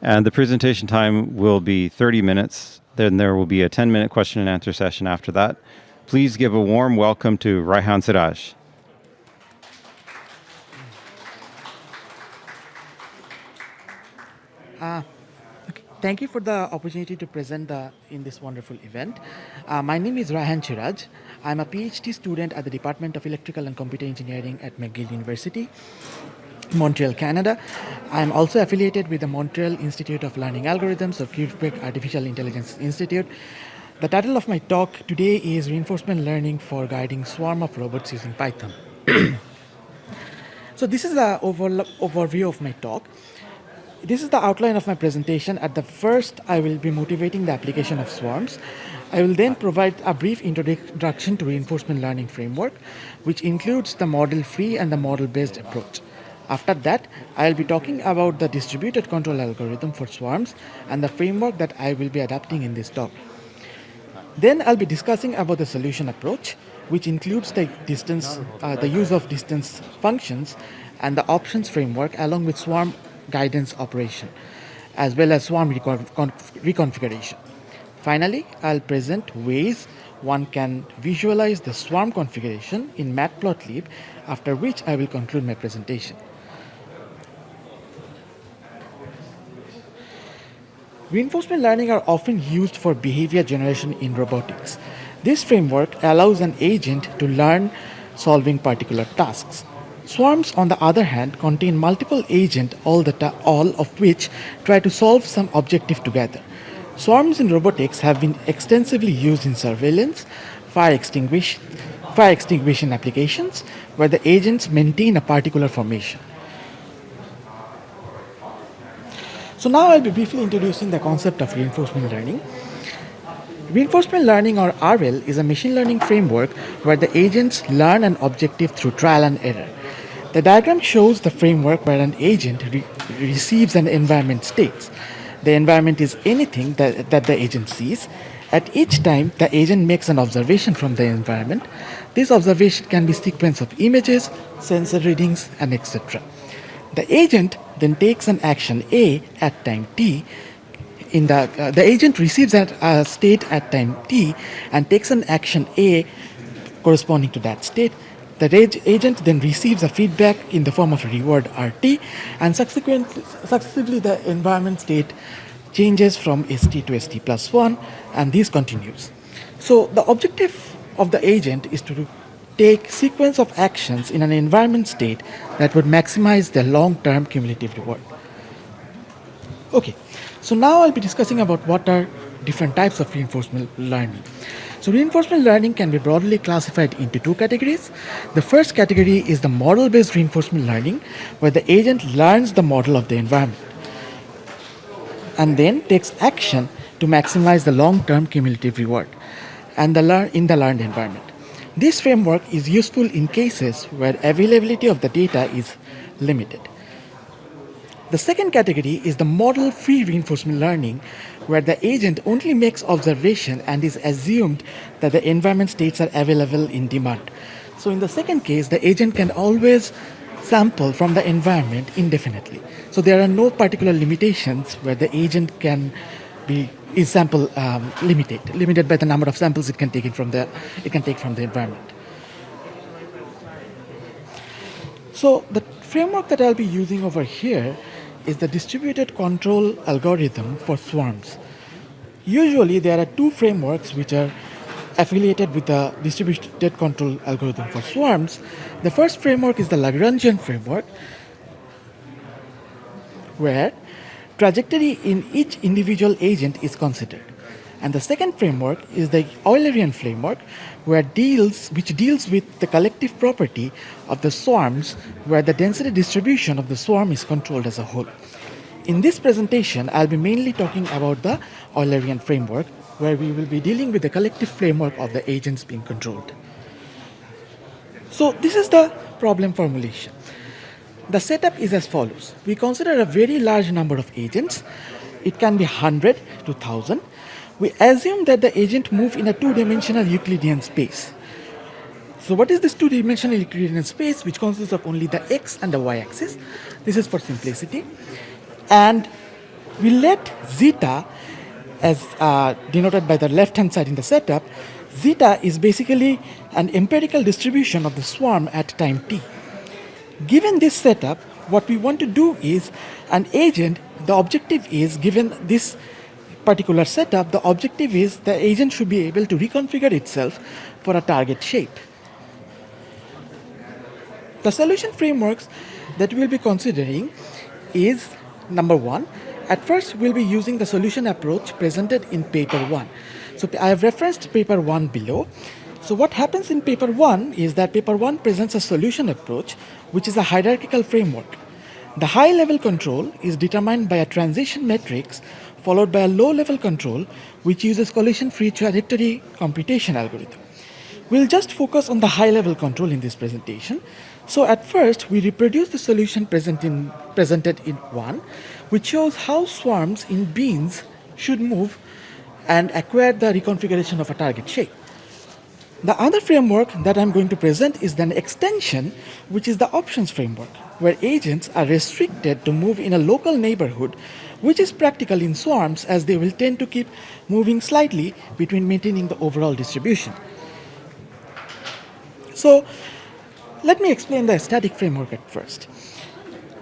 And the presentation time will be 30 minutes. Then there will be a 10 minute question and answer session after that. Please give a warm welcome to Raihan Siraj. Uh, okay. Thank you for the opportunity to present the, in this wonderful event. Uh, my name is Raihan Siraj. I'm a PhD student at the Department of Electrical and Computer Engineering at McGill University. Montreal, Canada. I'm also affiliated with the Montreal Institute of Learning Algorithms or Quebec Artificial Intelligence Institute. The title of my talk today is Reinforcement Learning for Guiding Swarm of Robots Using Python. so this is the over overview of my talk. This is the outline of my presentation. At the first, I will be motivating the application of swarms. I will then provide a brief introduction to reinforcement learning framework, which includes the model-free and the model-based approach. After that, I'll be talking about the distributed control algorithm for swarms and the framework that I will be adapting in this talk. Then I'll be discussing about the solution approach, which includes the distance, uh, the use of distance functions and the options framework along with swarm guidance operation, as well as swarm recon reconfiguration. Finally, I'll present ways one can visualize the swarm configuration in Matplotlib, after which I will conclude my presentation. Reinforcement learning are often used for behavior generation in robotics. This framework allows an agent to learn solving particular tasks. Swarms, on the other hand, contain multiple agents, all, all of which try to solve some objective together. Swarms in robotics have been extensively used in surveillance, fire extinguishing, fire extinguishing applications, where the agents maintain a particular formation. So now I'll be briefly introducing the concept of reinforcement learning. Reinforcement learning or RL is a machine learning framework where the agents learn an objective through trial and error. The diagram shows the framework where an agent re receives an environment state. The environment is anything that, that the agent sees. At each time, the agent makes an observation from the environment. This observation can be sequence of images, sensor readings, and etc. The agent then takes an action A at time t. In the, uh, the agent receives a uh, state at time t and takes an action A corresponding to that state. The agent then receives a feedback in the form of a reward RT and subsequently, successively the environment state changes from ST to ST plus 1 and this continues. So the objective of the agent is to take sequence of actions in an environment state that would maximize their long-term cumulative reward. Okay, so now I'll be discussing about what are different types of reinforcement learning. So reinforcement learning can be broadly classified into two categories. The first category is the model-based reinforcement learning, where the agent learns the model of the environment and then takes action to maximize the long-term cumulative reward and the learn in the learned environment. This framework is useful in cases where availability of the data is limited. The second category is the model-free reinforcement learning, where the agent only makes observation and is assumed that the environment states are available in demand. So in the second case, the agent can always sample from the environment indefinitely. So there are no particular limitations where the agent can be is sample um, limited, limited by the number of samples it can take from the it can take from the environment. So the framework that I'll be using over here is the distributed control algorithm for swarms. Usually there are two frameworks which are affiliated with the distributed control algorithm for swarms. The first framework is the Lagrangian framework where trajectory in each individual agent is considered. And the second framework is the Eulerian framework, where deals, which deals with the collective property of the swarms, where the density distribution of the swarm is controlled as a whole. In this presentation, I'll be mainly talking about the Eulerian framework, where we will be dealing with the collective framework of the agents being controlled. So this is the problem formulation. The setup is as follows. We consider a very large number of agents. It can be 100 to 1000. We assume that the agent move in a two-dimensional Euclidean space. So what is this two-dimensional Euclidean space which consists of only the x and the y axis? This is for simplicity. And we let zeta, as uh, denoted by the left-hand side in the setup, zeta is basically an empirical distribution of the swarm at time t. Given this setup, what we want to do is an agent, the objective is given this particular setup, the objective is the agent should be able to reconfigure itself for a target shape. The solution frameworks that we'll be considering is number one, at first we'll be using the solution approach presented in paper one. So I have referenced paper one below. So what happens in paper one is that paper one presents a solution approach, which is a hierarchical framework. The high level control is determined by a transition matrix followed by a low level control, which uses collision free trajectory computation algorithm. We'll just focus on the high level control in this presentation. So at first, we reproduce the solution present in, presented in 1, which shows how swarms in beans should move and acquire the reconfiguration of a target shape. The other framework that I'm going to present is an extension, which is the options framework, where agents are restricted to move in a local neighborhood, which is practical in swarms as they will tend to keep moving slightly between maintaining the overall distribution. So let me explain the static framework at first.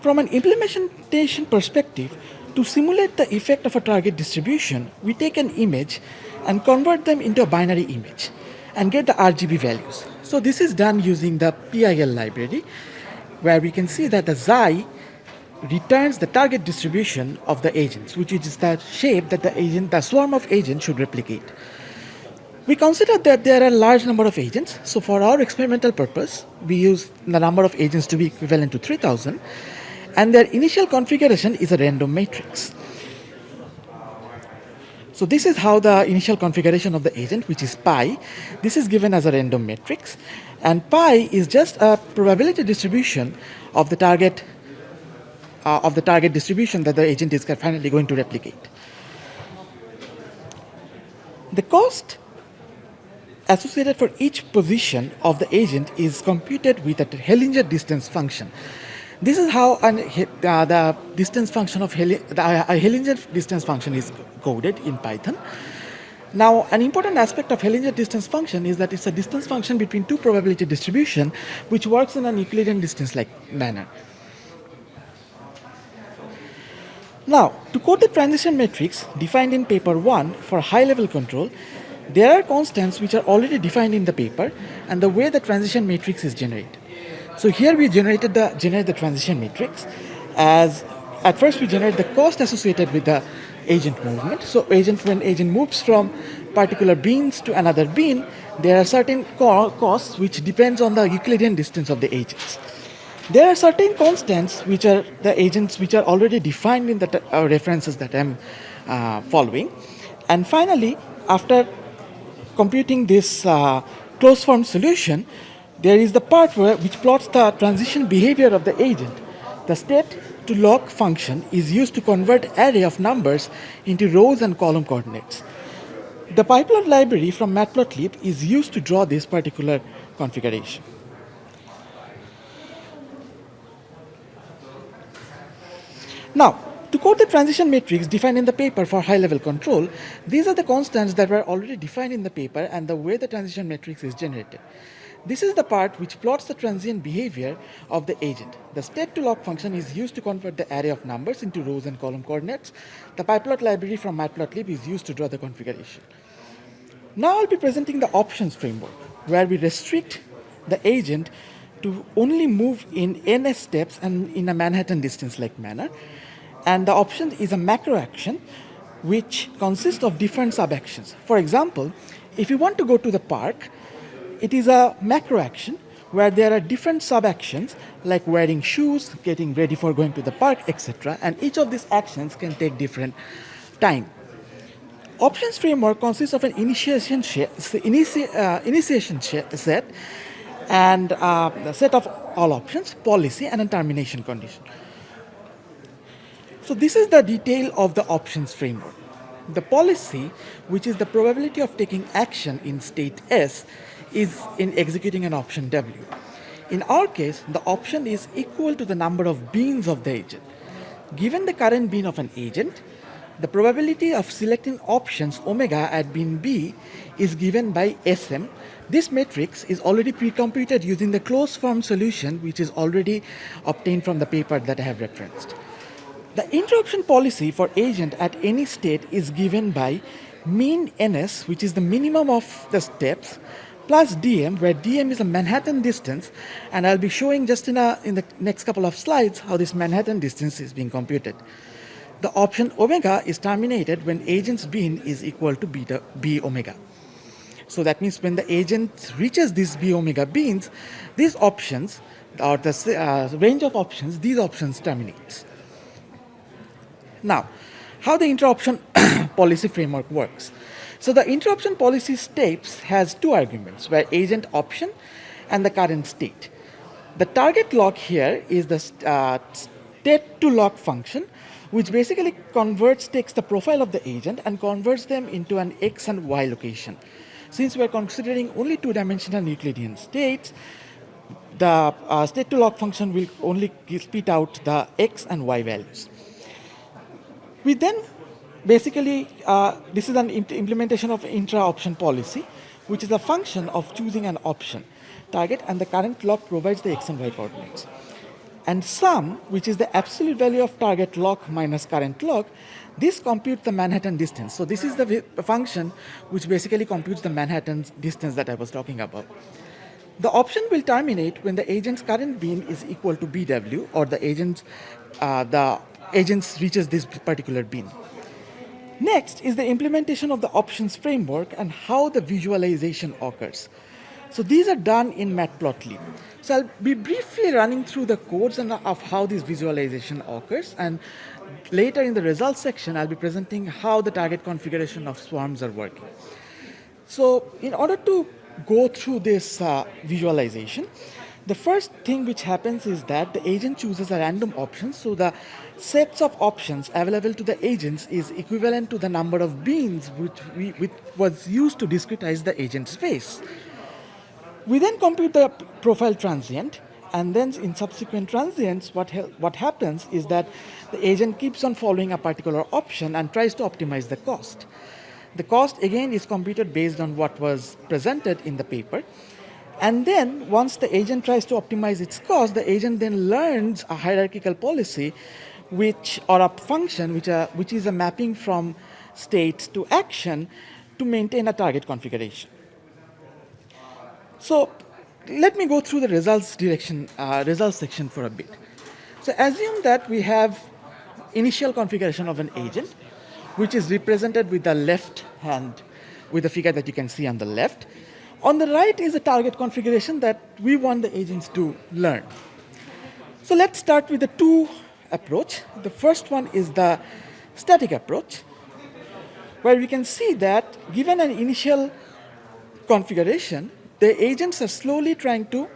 From an implementation perspective, to simulate the effect of a target distribution, we take an image and convert them into a binary image and get the RGB values. So this is done using the PIL library, where we can see that the xi returns the target distribution of the agents, which is the shape that the agent, the swarm of agents should replicate. We consider that there are a large number of agents. So for our experimental purpose, we use the number of agents to be equivalent to 3000 and their initial configuration is a random matrix. So this is how the initial configuration of the agent, which is pi, this is given as a random matrix. And pi is just a probability distribution of the target uh, of the target distribution that the agent is finally going to replicate. The cost associated for each position of the agent is computed with a Hellinger distance function. This is how an, uh, the distance function of Heli the, uh, Hellinger distance function is coded in Python. Now, an important aspect of Hellinger distance function is that it's a distance function between two probability distribution, which works in an Euclidean distance-like manner. Now, to code the transition matrix defined in paper 1 for high-level control, there are constants which are already defined in the paper and the way the transition matrix is generated. So here we generated the generate the transition matrix as at first we generate the cost associated with the agent movement. So agent when agent moves from particular beans to another bean, there are certain co costs which depends on the Euclidean distance of the agents. There are certain constants which are the agents which are already defined in the uh, references that I'm uh, following. And finally, after computing this uh, closed form solution, there is the part where, which plots the transition behavior of the agent. The state to log function is used to convert array of numbers into rows and column coordinates. The pyplot library from matplotlib is used to draw this particular configuration. Now, to code the transition matrix defined in the paper for high-level control, these are the constants that were already defined in the paper and the way the transition matrix is generated. This is the part which plots the transient behavior of the agent. The state to lock function is used to convert the array of numbers into rows and column coordinates. The pyplot library from matplotlib is used to draw the configuration. Now I'll be presenting the options framework, where we restrict the agent to only move in ns steps and in a Manhattan distance-like manner. And the option is a macro action which consists of different sub-actions. For example, if you want to go to the park, it is a macro action where there are different sub-actions like wearing shoes, getting ready for going to the park, etc. And each of these actions can take different time. Options framework consists of an initiation, initia, uh, initiation set and uh, a set of all options, policy, and a termination condition. So this is the detail of the options framework. The policy, which is the probability of taking action in state S, is in executing an option W. In our case, the option is equal to the number of beans of the agent. given the current bean of an agent, the probability of selecting options omega at bean B is given by Sm. This matrix is already pre-computed using the closed form solution which is already obtained from the paper that I have referenced. The inter-option policy for agent at any state is given by mean ns which is the minimum of the steps plus dm where dm is a Manhattan distance and I'll be showing just in, a, in the next couple of slides how this Manhattan distance is being computed. The option omega is terminated when agent's bean is equal to beta b omega. So that means when the agent reaches these b omega beans, these options or the uh, range of options, these options terminates. Now, how the inter-option policy framework works. So the inter-option policy steps has two arguments where agent option and the current state. The target lock here is the uh, state to lock function which basically converts, takes the profile of the agent and converts them into an X and Y location. Since we're considering only two-dimensional Euclidean states, the uh, state to lock function will only spit out the X and Y values. We then basically, uh, this is an implementation of intra-option policy, which is a function of choosing an option target and the current lock provides the X and Y coordinates and sum, which is the absolute value of target lock minus current lock, this computes the Manhattan distance. So this is the function which basically computes the Manhattan distance that I was talking about. The option will terminate when the agent's current bean is equal to BW or the agent, uh, the agent reaches this particular bean. Next is the implementation of the options framework and how the visualization occurs. So these are done in Matplotlib. So I'll be briefly running through the codes and of how this visualization occurs and later in the results section I'll be presenting how the target configuration of swarms are working. So in order to go through this uh, visualization, the first thing which happens is that the agent chooses a random option. So the sets of options available to the agents is equivalent to the number of beans which, we, which was used to discretize the agent space. We then compute the profile transient and then in subsequent transients what, what happens is that the agent keeps on following a particular option and tries to optimize the cost. The cost again is computed based on what was presented in the paper. And then once the agent tries to optimize its cost, the agent then learns a hierarchical policy which or a function which, are, which is a mapping from state to action to maintain a target configuration. So let me go through the results direction, uh, results section for a bit. So assume that we have initial configuration of an agent, which is represented with the left hand, with the figure that you can see on the left. On the right is a target configuration that we want the agents to learn. So let's start with the two approach. The first one is the static approach, where we can see that given an initial configuration, the agents are slowly trying to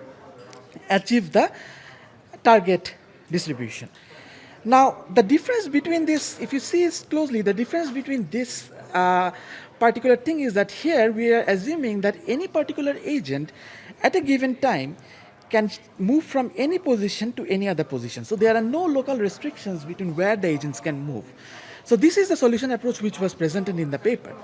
achieve the target distribution. Now, the difference between this, if you see closely, the difference between this uh, particular thing is that here we are assuming that any particular agent at a given time can move from any position to any other position. So there are no local restrictions between where the agents can move. So this is the solution approach which was presented in the paper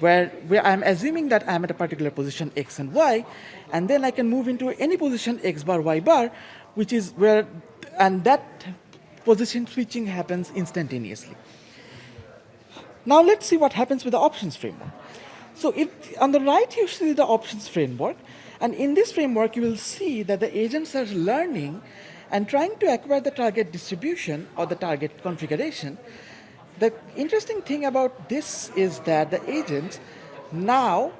where, where I'm assuming that I'm at a particular position x and y, and then I can move into any position x bar, y bar, which is where, and that position switching happens instantaneously. Now let's see what happens with the options framework. So if on the right you see the options framework, and in this framework you will see that the agents are learning and trying to acquire the target distribution or the target configuration the interesting thing about this is that the agents now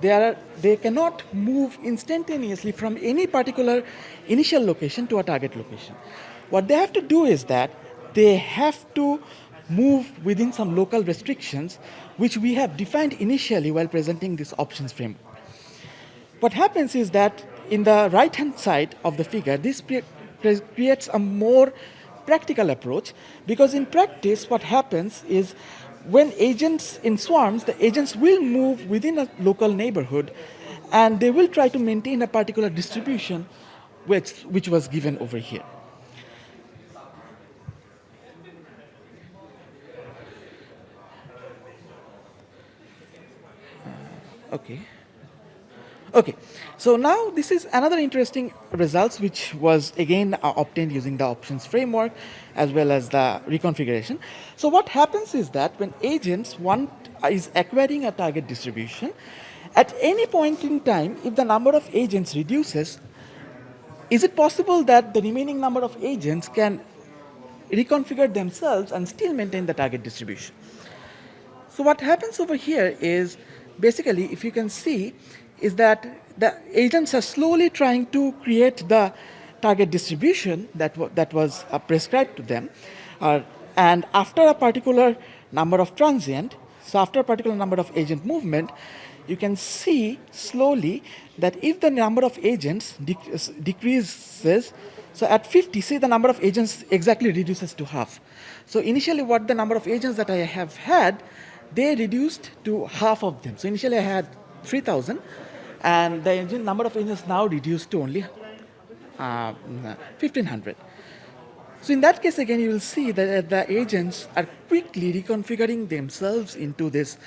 they, are, they cannot move instantaneously from any particular initial location to a target location. What they have to do is that they have to move within some local restrictions which we have defined initially while presenting this options framework. What happens is that in the right hand side of the figure, this creates a more practical approach because in practice what happens is when agents in swarms, the agents will move within a local neighborhood and they will try to maintain a particular distribution which, which was given over here. Okay. Okay, so now this is another interesting results which was again uh, obtained using the options framework as well as the reconfiguration. So what happens is that when agents want is acquiring a target distribution, at any point in time, if the number of agents reduces, is it possible that the remaining number of agents can reconfigure themselves and still maintain the target distribution? So what happens over here is basically, if you can see, is that the agents are slowly trying to create the target distribution that, that was uh, prescribed to them. Uh, and after a particular number of transient, so after a particular number of agent movement, you can see slowly that if the number of agents decreases, so at 50, say the number of agents exactly reduces to half. So initially what the number of agents that I have had, they reduced to half of them. So initially I had 3,000 and the engine number of engines now reduced to only uh, 1500. So in that case, again, you will see that the agents are quickly reconfiguring themselves into this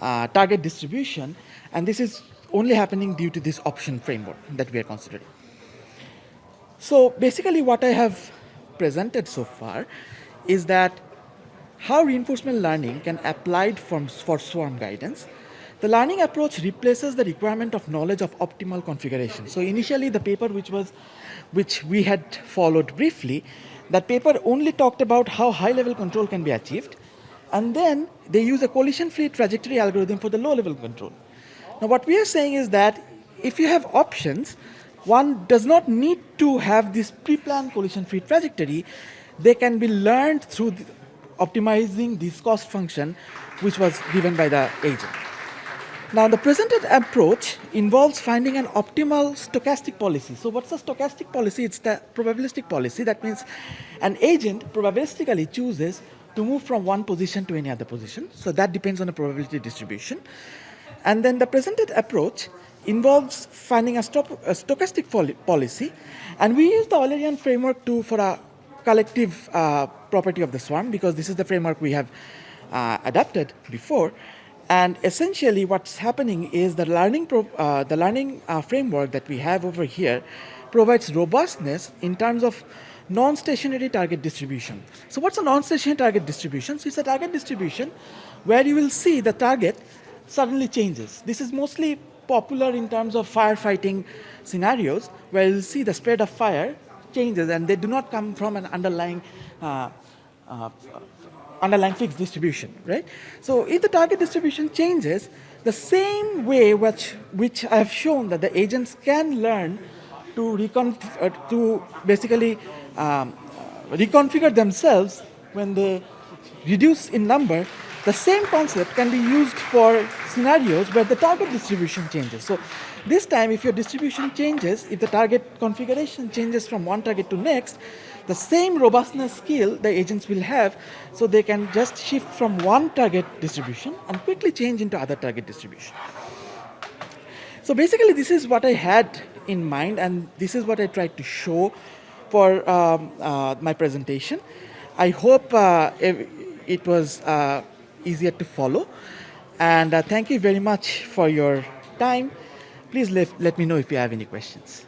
uh, target distribution, and this is only happening due to this option framework that we are considering. So basically what I have presented so far is that how reinforcement learning can applied for, for swarm guidance the learning approach replaces the requirement of knowledge of optimal configuration. So initially the paper which was, which we had followed briefly, that paper only talked about how high level control can be achieved. And then they use a collision-free trajectory algorithm for the low level control. Now what we are saying is that if you have options, one does not need to have this pre-planned collision-free trajectory. They can be learned through optimizing this cost function, which was given by the agent. Now the presented approach involves finding an optimal stochastic policy. So what's a stochastic policy? It's the probabilistic policy. That means an agent probabilistically chooses to move from one position to any other position. So that depends on the probability distribution. And then the presented approach involves finding a, a stochastic policy. And we use the Eulerian framework to, for a collective uh, property of the swarm because this is the framework we have uh, adapted before. And essentially what's happening is the learning, uh, the learning uh, framework that we have over here provides robustness in terms of non-stationary target distribution. So what's a non-stationary target distribution? So it's a target distribution where you will see the target suddenly changes. This is mostly popular in terms of firefighting scenarios where you'll see the spread of fire changes and they do not come from an underlying uh, uh, underlying fixed distribution, right? So if the target distribution changes, the same way which, which I have shown that the agents can learn to, recon uh, to basically um, reconfigure themselves when they reduce in number, the same concept can be used for scenarios where the target distribution changes. So this time, if your distribution changes, if the target configuration changes from one target to next, the same robustness skill the agents will have, so they can just shift from one target distribution and quickly change into other target distribution. So basically, this is what I had in mind, and this is what I tried to show for um, uh, my presentation. I hope uh, it was uh, easier to follow. And uh, thank you very much for your time. Please let, let me know if you have any questions.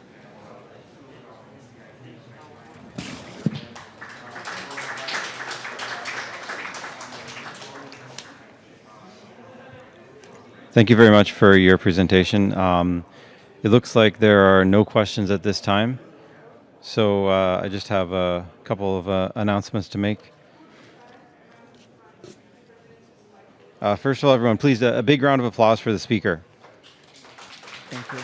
Thank you very much for your presentation. Um, it looks like there are no questions at this time. So uh, I just have a couple of uh, announcements to make. Uh, first of all, everyone, please, a, a, big round of applause for the speaker. Thank you.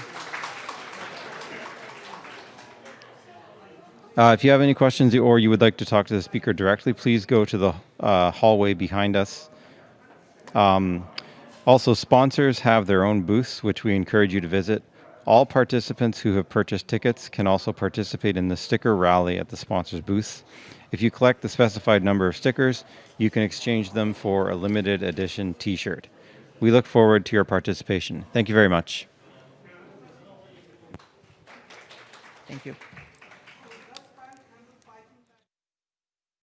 Uh, if you have any questions or you would like to talk to the speaker directly, please go to the uh, hallway behind us. Um, also, sponsors have their own booths, which we encourage you to visit. All participants who have purchased tickets can also participate in the sticker rally at the sponsors booths. If you collect the specified number of stickers, you can exchange them for a limited edition t-shirt. We look forward to your participation. Thank you very much. Thank you.